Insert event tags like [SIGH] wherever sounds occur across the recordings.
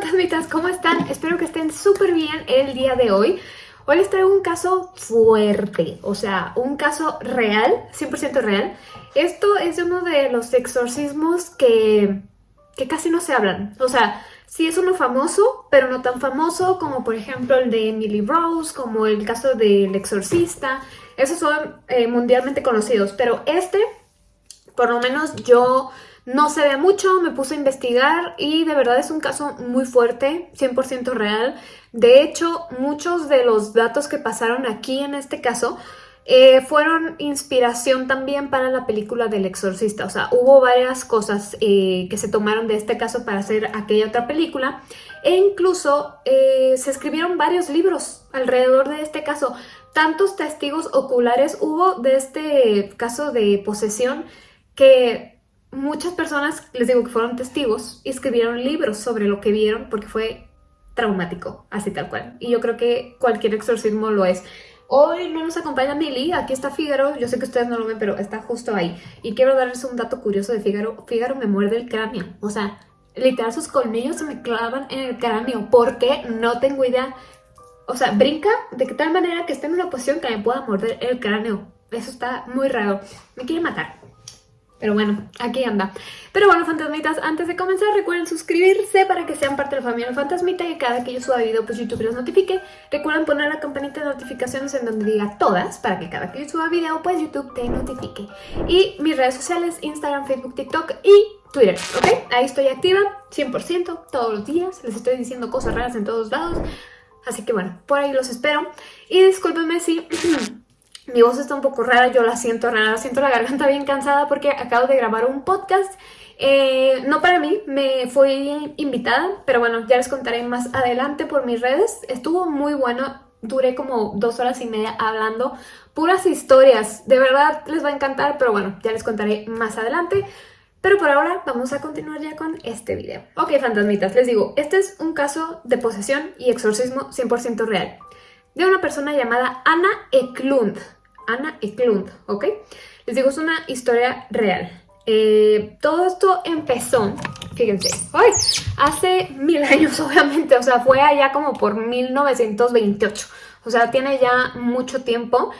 fantasmitas, ¿cómo están? Espero que estén súper bien el día de hoy. Hoy les traigo un caso fuerte, o sea, un caso real, 100% real. Esto es uno de los exorcismos que, que casi no se hablan. O sea, sí es uno famoso, pero no tan famoso como por ejemplo el de Emily Rose, como el caso del exorcista. Esos son eh, mundialmente conocidos, pero este, por lo menos yo no se ve mucho, me puse a investigar y de verdad es un caso muy fuerte, 100% real. De hecho, muchos de los datos que pasaron aquí en este caso eh, fueron inspiración también para la película del exorcista. O sea, hubo varias cosas eh, que se tomaron de este caso para hacer aquella otra película. E incluso eh, se escribieron varios libros alrededor de este caso. Tantos testigos oculares hubo de este caso de posesión que muchas personas, les digo que fueron testigos, y escribieron libros sobre lo que vieron porque fue traumático, así tal cual. Y yo creo que cualquier exorcismo lo es. Hoy no nos acompaña Milly, aquí está Fígaro, yo sé que ustedes no lo ven, pero está justo ahí. Y quiero darles un dato curioso de Fígaro. Fígaro me muerde el cráneo, o sea, literal sus colmillos se me clavan en el cráneo. ¿Por qué? No tengo idea. O sea, brinca de tal manera que esté en una posición que me pueda morder el cráneo. Eso está muy raro. Me quiere matar. Pero bueno, aquí anda. Pero bueno, fantasmitas, antes de comenzar recuerden suscribirse para que sean parte de la familia Fantasmita y cada que yo suba video pues YouTube los notifique. Recuerden poner la campanita de notificaciones en donde diga todas para que cada que yo suba video pues YouTube te notifique. Y mis redes sociales, Instagram, Facebook, TikTok y Twitter, ¿ok? Ahí estoy activa 100% todos los días. Les estoy diciendo cosas raras en todos lados. Así que bueno, por ahí los espero. Y discúlpenme si... [CLEARS THROAT] Mi voz está un poco rara, yo la siento rara, siento la garganta bien cansada porque acabo de grabar un podcast. Eh, no para mí, me fui invitada, pero bueno, ya les contaré más adelante por mis redes. Estuvo muy bueno, duré como dos horas y media hablando puras historias. De verdad les va a encantar, pero bueno, ya les contaré más adelante. Pero por ahora vamos a continuar ya con este video. Ok, fantasmitas, les digo, este es un caso de posesión y exorcismo 100% real de una persona llamada Anna Eklund. Ana Eklund, ¿ok? Les digo, es una historia real. Eh, todo esto empezó, fíjense, ¡ay! hace mil años [LAUGHS] obviamente, o sea, fue allá como por 1928, o sea, tiene ya mucho tiempo.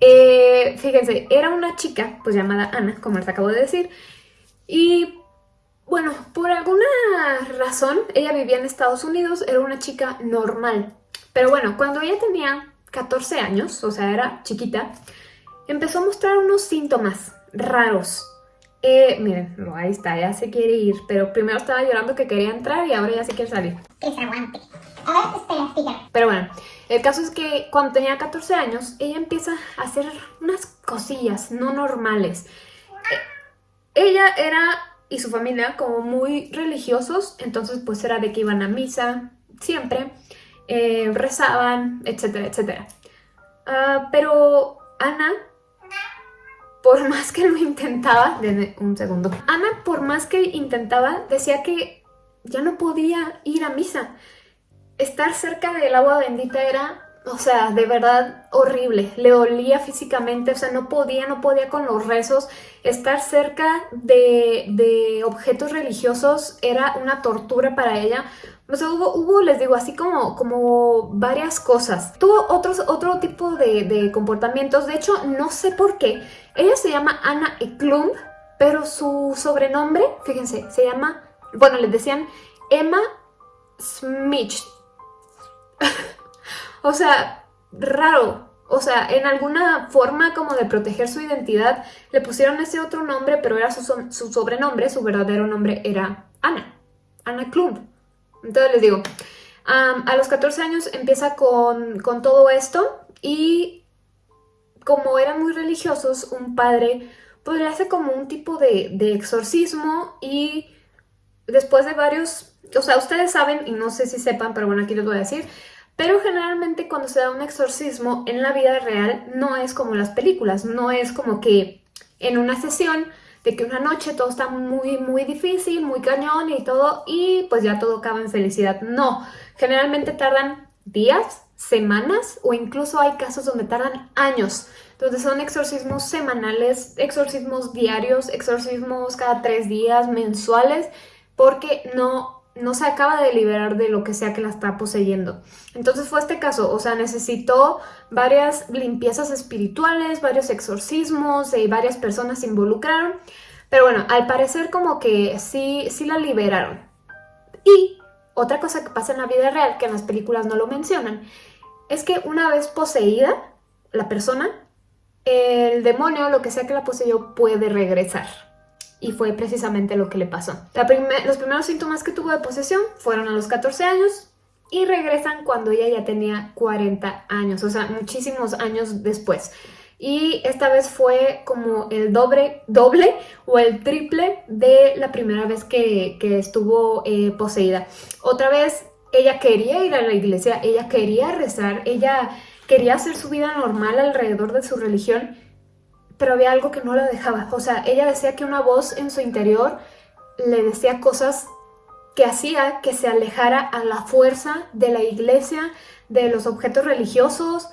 Eh, fíjense, era una chica, pues llamada Ana, como les acabo de decir, y bueno, por alguna razón, ella vivía en Estados Unidos, era una chica normal, pero bueno, cuando ella tenía 14 años, o sea, era chiquita, empezó a mostrar unos síntomas raros. Eh, miren, ahí está, ya se quiere ir, pero primero estaba llorando que quería entrar y ahora ya se quiere salir. Que se aguante. Ahora espera, Pero bueno, el caso es que cuando tenía 14 años, ella empieza a hacer unas cosillas no normales. Eh, ella era, y su familia, como muy religiosos, entonces pues era de que iban a misa siempre, eh, rezaban, etcétera, etcétera. Ah, pero Ana por [LAUGHS] más que lo intentaba, denme un segundo. Ana, por más que intentaba, decía que ya no podía ir a misa. Estar cerca del agua bendita era, o sea, de verdad horrible. Le olía físicamente, o sea, no podía, no podía con los rezos. Estar cerca de, de objetos religiosos era una tortura para ella o sea, hubo, les digo, así como, como varias cosas. Tuvo otros, otro tipo de, comportamientos. De hecho, no sé por qué. Ella se llama Anna Eklund, pero su sobrenombre, fíjense, se llama... Bueno, les decían Emma Smith. [LAUGHS] o sea, raro. O sea, en alguna forma como de proteger su identidad, le pusieron ese otro nombre, pero era su, sobrenombre, su verdadero nombre era Anna. Anna Klund. Entonces les digo, a los 14 años empieza con, todo esto y como eran muy religiosos, un padre pues le hace como un tipo de, exorcismo y después de varios, o sea, ustedes saben y no sé si sepan, pero bueno, aquí les voy a decir, pero generalmente cuando se da un exorcismo en la vida real no es como las películas, no es como que en una sesión de que una noche todo está muy, muy difícil, muy cañón y todo, y pues ya todo acaba en felicidad. No, generalmente tardan días, semanas o incluso hay casos donde tardan años. Entonces son exorcismos semanales, exorcismos diarios, exorcismos cada tres días, mensuales, porque no no se acaba de liberar de lo que sea que la está poseyendo. Entonces fue este caso, o sea, necesitó varias limpiezas espirituales, varios exorcismos y varias personas se involucraron. Pero bueno, al parecer como que sí, sí la liberaron. Y otra cosa que pasa en la vida real, que en las películas no lo mencionan, es que una vez poseída la persona, el demonio, lo que sea que la poseyó, puede regresar. Y fue precisamente lo que le pasó. los primeros síntomas que tuvo de posesión fueron a los 14 años y regresan cuando ella ya tenía 40 años, o sea, muchísimos años después. Y esta vez fue como el doble, doble o el triple de la primera vez que, estuvo eh, poseída. Otra vez ella quería ir a la iglesia, ella quería rezar, ella quería hacer su vida normal alrededor de su religión, pero había algo que no la dejaba. O sea, ella decía que una voz en su interior le decía cosas que hacía que se alejara a la fuerza de la iglesia, de los objetos religiosos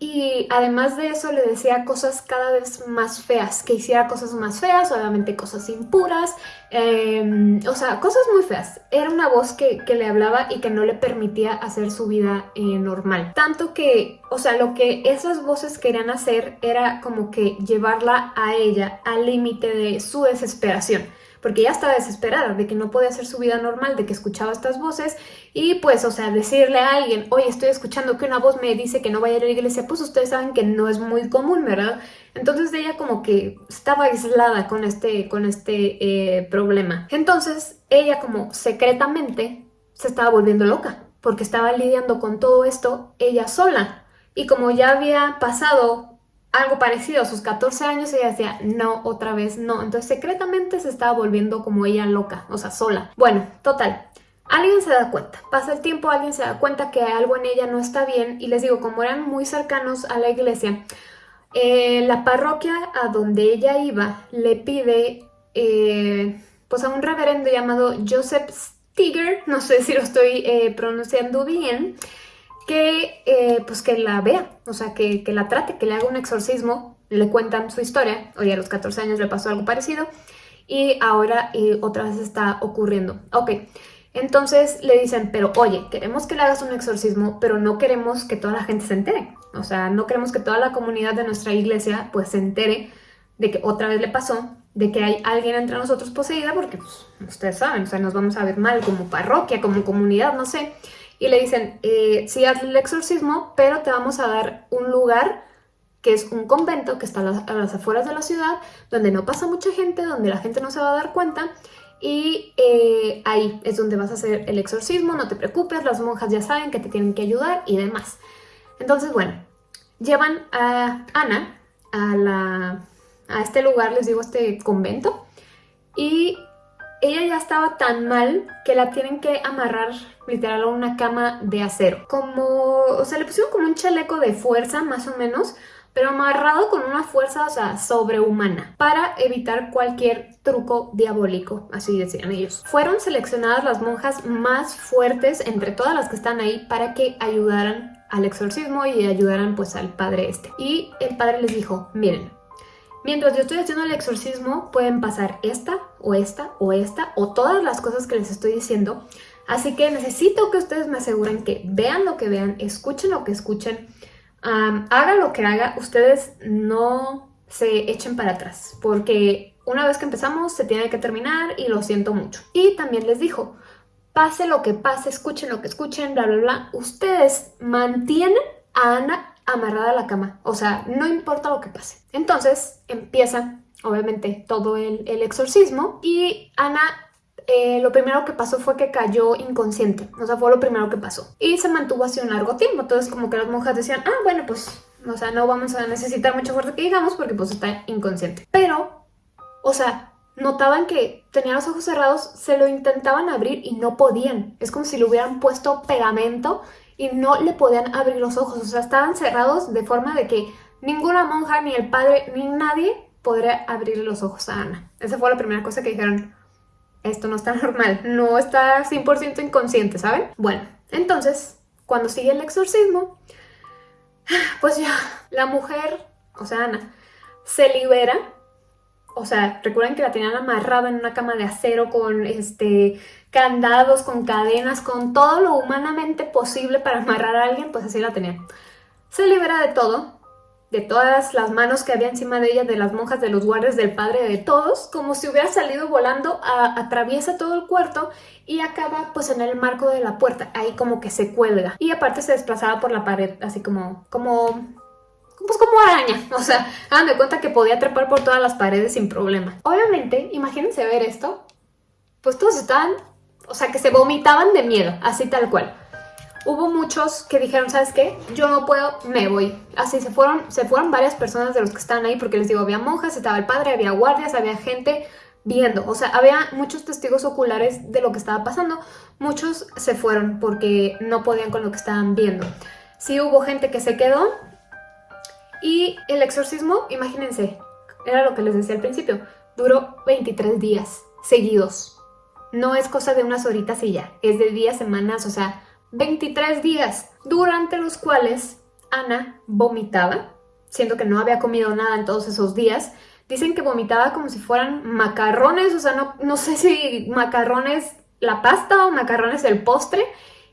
y además de eso le decía cosas cada vez más feas, que hiciera cosas más feas, obviamente cosas impuras, em, o sea, cosas muy feas. Era una voz que, le hablaba y que no le permitía hacer su vida eh, normal. Tanto que, o sea, lo que esas voces querían hacer era como que llevarla a ella al límite de su desesperación porque ya estaba desesperada de que no podía hacer su vida normal, de que escuchaba estas voces y pues, o sea, decirle a alguien, oye, estoy escuchando que una voz me dice que no vaya a ir a la iglesia, pues ustedes saben que no es muy común, ¿verdad? Entonces ella como que estaba aislada con este, con este eh, problema. Entonces ella como secretamente se estaba volviendo loca porque estaba lidiando con todo esto ella sola. Y como ya había pasado algo parecido a sus 14 años, ella decía, no, otra vez no. Entonces secretamente se estaba volviendo como ella loca, o sea, sola. Bueno, total. Alguien se da cuenta, pasa el tiempo, alguien se da cuenta que algo en ella no está bien y les digo, como eran muy cercanos a la iglesia, eh, la parroquia a donde ella iba le pide eh, pues a un reverendo llamado Joseph Stiger, no sé si lo estoy eh, pronunciando bien, que, eh, pues que la vea, o sea, que, la trate, que le haga un exorcismo, le cuentan su historia, oye, a los 14 años le pasó algo parecido y ahora otra vez está ocurriendo. Ok, entonces le dicen, pero oye, queremos que le hagas un exorcismo, pero no queremos que toda la gente se entere. O sea, no queremos que toda la comunidad de nuestra iglesia pues se entere de que otra vez le pasó, de que hay alguien entre nosotros poseída, porque pues, ustedes saben, o sea, nos vamos a ver mal como parroquia, como comunidad, no sé y le dicen, eh, sí, haz el exorcismo, pero te vamos a dar un lugar que es un convento que está a las, afueras de la ciudad, donde no pasa mucha gente, donde la gente no se va a dar cuenta, y eh, ahí es donde vas a hacer el exorcismo, no te preocupes, las monjas ya saben que te tienen que ayudar y demás. Entonces, bueno, llevan a Ana a, la, a este lugar, les digo, este convento, y ella ya estaba tan mal que la tienen que amarrar literal a una cama de acero. Como, o sea, le pusieron como un chaleco de fuerza más o menos, pero amarrado con una fuerza, o sea, sobrehumana, para evitar cualquier truco diabólico, así decían ellos. Fueron seleccionadas las monjas más fuertes entre todas las que están ahí para que ayudaran al exorcismo y ayudaran pues al padre este. Y el padre les dijo, miren, Mientras yo estoy haciendo el exorcismo, pueden pasar esta, o esta, o esta, o todas las cosas que les estoy diciendo. Así que necesito que ustedes me aseguren que vean lo que vean, escuchen lo que escuchen, haga lo que haga, ustedes no se echen para atrás, porque una vez que empezamos se tiene que terminar y lo siento mucho. Y también les dijo, pase lo que pase, escuchen lo que escuchen, bla, bla, bla, ustedes mantienen a Ana amarrada a la cama, o sea, no importa lo que pase. Entonces empieza, obviamente, todo el, exorcismo y Ana eh, lo primero que pasó fue que cayó inconsciente, o sea, fue lo primero que pasó. Y se mantuvo así un largo tiempo, entonces como que las monjas decían, ah, bueno, pues, o sea, no vamos a necesitar mucha fuerza que digamos porque pues está inconsciente. Pero, o sea, notaban que tenía los ojos cerrados, se lo intentaban abrir y no podían. Es como si le hubieran puesto pegamento y no le podían abrir los ojos, o sea, estaban cerrados de forma de que ninguna monja, ni el padre, ni nadie podría abrir los ojos a Ana. Esa fue la primera cosa que dijeron, esto no está [LAUGHS] normal, no está 100% inconsciente, ¿saben? Bueno, entonces, cuando sigue el exorcismo, [SIGHS] pues ya, la mujer, o sea, Ana, se libera O sea, recuerden que la tenían amarrada en una cama de acero con este candados, con cadenas, con todo lo humanamente posible para amarrar a alguien, pues así la tenían. Se libera de todo, de todas las manos que había encima de ella, de las monjas, de los guardias, del padre, de todos, como si hubiera salido volando, atraviesa todo el cuarto y acaba pues en el marco de la puerta, ahí como que se cuelga. Y aparte se desplazaba por la pared, así como, como pues como araña, [LAUGHS] o sea, hagan cuenta que podía trepar por todas las paredes sin problema. Obviamente, imagínense ver esto, pues todos estaban, o sea, que se vomitaban de miedo, así tal cual hubo muchos que dijeron, ¿sabes qué? Yo no puedo, me voy. Así se fueron, se fueron varias personas de los que estaban ahí, porque les digo, había monjas, estaba el padre, había guardias, había gente viendo. O sea, había muchos testigos oculares de lo que estaba pasando. Muchos se fueron porque no podían con lo que estaban viendo. Sí hubo gente que se quedó. Y el exorcismo, imagínense, era lo que les decía al principio, duró 23 días seguidos. No es cosa de unas horitas y ya, es de días, semanas, o sea, 23 días, durante los cuales Ana vomitaba, siendo que no había comido nada en todos esos días. Dicen que vomitaba como si fueran macarrones, o sea, no, no sé si macarrones la pasta o macarrones el postre,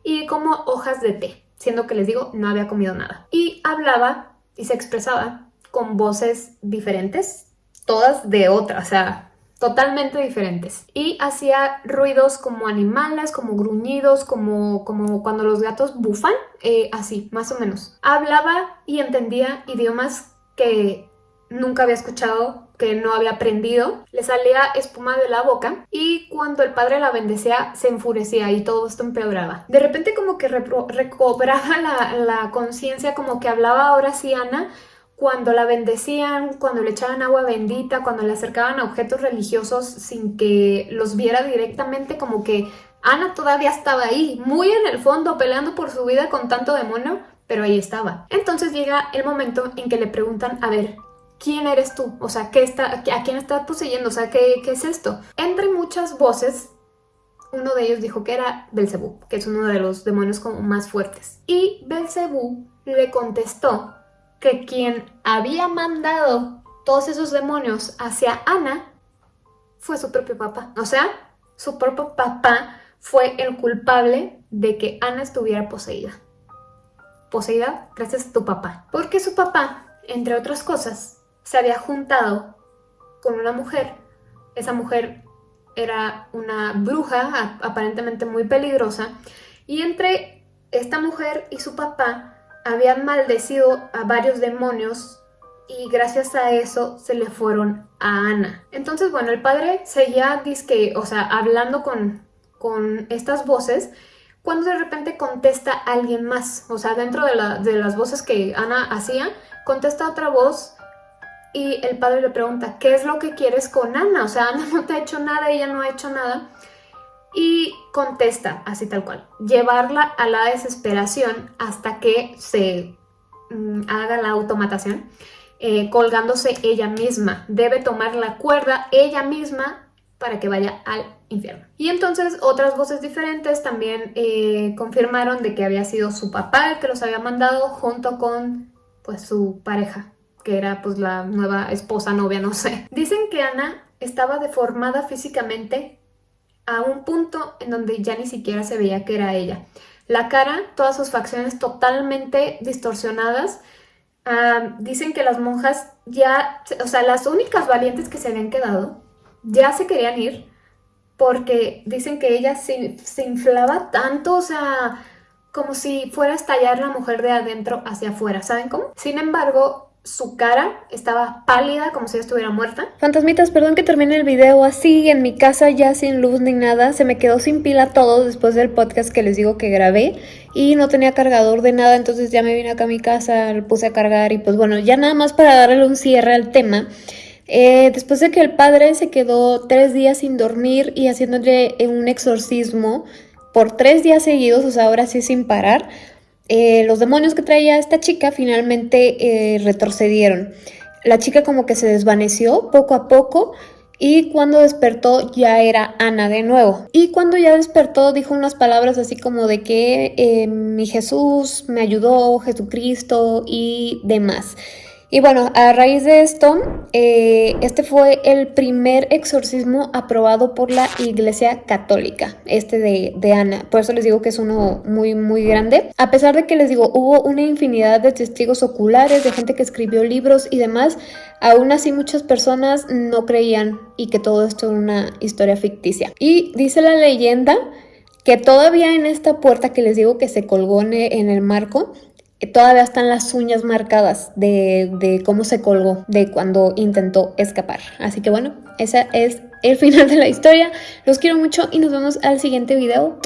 y como hojas de té, siendo que les digo, no había comido nada. Y hablaba y se expresaba con voces diferentes, todas de otra, o sea, totalmente diferentes. Y hacía ruidos como animales, como gruñidos, como, como cuando los gatos bufan, eh, así, más o menos. Hablaba y entendía idiomas que nunca había escuchado, que no había aprendido. Le salía espuma de la boca y cuando el padre la bendecía se enfurecía y todo esto empeoraba. De repente como que recobraba la, conciencia, como que hablaba ahora sí Ana, cuando la bendecían, cuando le echaban agua bendita, cuando le acercaban a objetos religiosos sin que los viera directamente, como que Ana todavía estaba ahí, muy en el fondo, peleando por su vida con tanto demonio, pero ahí estaba. Entonces llega el momento en que le preguntan, a ver, ¿quién eres tú? O sea, ¿qué está, ¿a quién estás poseyendo? O sea, ¿qué, ¿qué es esto? Entre muchas voces, uno de ellos dijo que era Belcebú, que es uno de los demonios como más fuertes. Y Belcebú le contestó que quien había mandado todos esos demonios hacia Ana fue su propio papá. O sea, su propio papá fue el culpable de que Ana estuviera poseída. Poseída gracias a tu papá. Porque su papá, entre otras cosas, se había juntado con una mujer. Esa mujer era una bruja, aparentemente muy peligrosa. Y entre esta mujer y su papá habían maldecido a varios demonios y gracias a eso se le fueron a Ana. Entonces, bueno, el padre seguía, disque, o sea, hablando con, con estas voces, cuando de repente contesta alguien más, o sea, dentro de, de las voces que Ana hacía, contesta otra voz y el padre le pregunta, ¿qué es lo que quieres con Ana? O sea, Ana no te ha hecho nada, ella no ha hecho nada y contesta así tal cual, llevarla a la desesperación hasta que se mm, haga la automatación, eh, colgándose ella misma. Debe tomar la cuerda ella misma para que vaya al infierno. Y entonces otras voces diferentes también eh, confirmaron de que había sido su papá el que los había mandado junto con pues su pareja, que era pues la nueva esposa, novia, no sé. Dicen que Ana estaba deformada físicamente a un punto en donde ya ni siquiera se veía que era ella. La cara, todas sus facciones totalmente distorsionadas. dicen que las monjas ya, o sea, las únicas valientes que se habían quedado, ya se querían ir porque dicen que ella se, se inflaba tanto, o sea, como si fuera a estallar la mujer de adentro hacia afuera, ¿saben cómo? Sin embargo, su cara estaba pálida como si estuviera muerta. Fantasmitas, perdón que termine el video así, en mi casa ya sin luz ni nada. Se me quedó sin pila todo después del podcast que les digo que grabé y no tenía cargador de nada, entonces ya me vine acá a mi casa, lo puse a cargar y pues bueno, ya nada más para darle un cierre al tema. Eh, después de que el padre se quedó tres días sin dormir y haciéndole un exorcismo por tres días seguidos, o sea, ahora sí sin parar, eh, los demonios que traía esta chica finalmente eh, retrocedieron. La chica como que se desvaneció poco a poco y cuando despertó ya era Ana de nuevo. Y cuando ya despertó dijo unas palabras así como de que eh, mi Jesús me ayudó, Jesucristo y demás. Y bueno, a raíz de esto, eh, este fue el primer exorcismo aprobado por la Iglesia Católica, este de, de, Ana. Por eso les digo que es uno muy, muy grande. A pesar de que les digo, hubo una infinidad de testigos oculares, de gente que escribió libros y demás, aún así muchas personas no creían y que todo esto era una historia ficticia. Y dice la leyenda que todavía en esta puerta que les digo que se colgó en el marco, todavía están las uñas marcadas de, cómo se colgó, de cuando intentó escapar. Así que bueno, ese es el [LAUGHS] final de la historia. Los quiero mucho y nos vemos al siguiente video.